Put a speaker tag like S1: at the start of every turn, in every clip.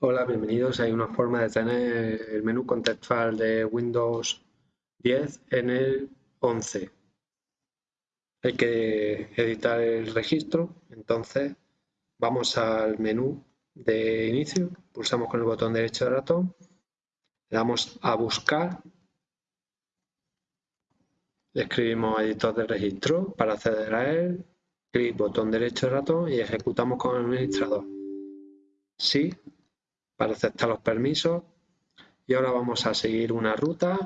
S1: Hola, bienvenidos. Hay una forma de tener el menú contextual de Windows 10 en el 11. Hay que editar el registro, entonces vamos al menú de inicio, pulsamos con el botón derecho del ratón, le damos a buscar, le escribimos editor de registro para acceder a él, clic botón derecho del ratón y ejecutamos con el administrador. Sí, para aceptar los permisos. Y ahora vamos a seguir una ruta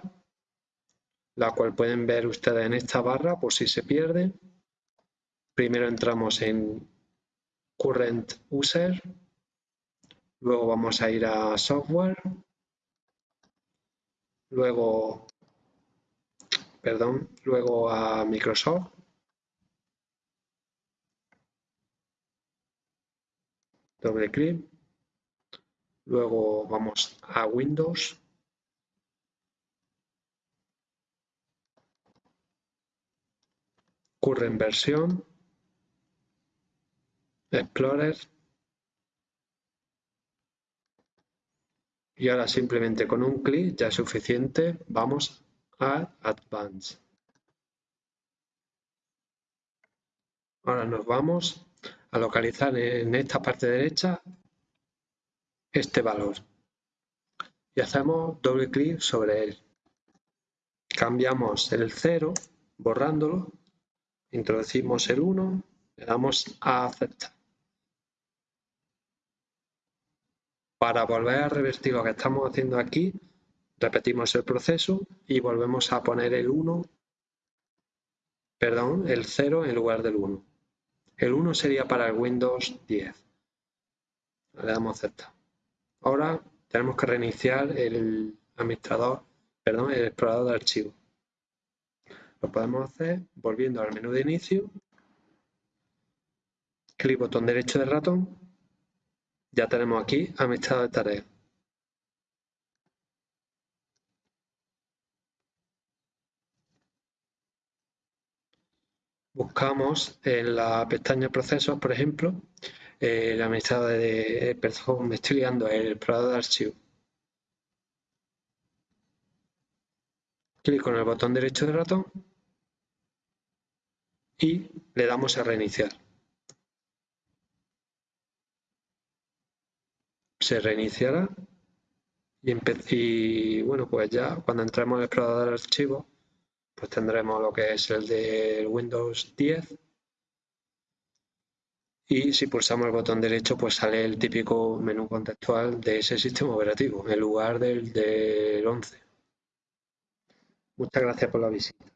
S1: la cual pueden ver ustedes en esta barra por si se pierde. Primero entramos en Current User, luego vamos a ir a Software, luego, perdón, luego a Microsoft, doble clic, Luego vamos a Windows. Current versión. Explorer. Y ahora simplemente con un clic ya es suficiente. Vamos a Advanced. Ahora nos vamos a localizar en esta parte derecha este valor y hacemos doble clic sobre él. Cambiamos el 0 borrándolo, introducimos el 1, le damos a aceptar. Para volver a revertir lo que estamos haciendo aquí, repetimos el proceso y volvemos a poner el 1, perdón, el 0 en lugar del 1. El 1 sería para el Windows 10. Le damos a aceptar. Ahora tenemos que reiniciar el administrador, perdón, el explorador de archivos. Lo podemos hacer volviendo al menú de inicio, clic botón derecho del ratón, ya tenemos aquí administrador de tareas. Buscamos en la pestaña procesos, por ejemplo, eh, la administrador de, perdón, me estoy liando, el explorador de archivos. Clic con el botón derecho del ratón y le damos a reiniciar. Se reiniciará y, y bueno, pues ya cuando entremos el explorador de archivos, pues tendremos lo que es el de Windows 10 y si pulsamos el botón derecho pues sale el típico menú contextual de ese sistema operativo en lugar del, del 11. Muchas gracias por la visita.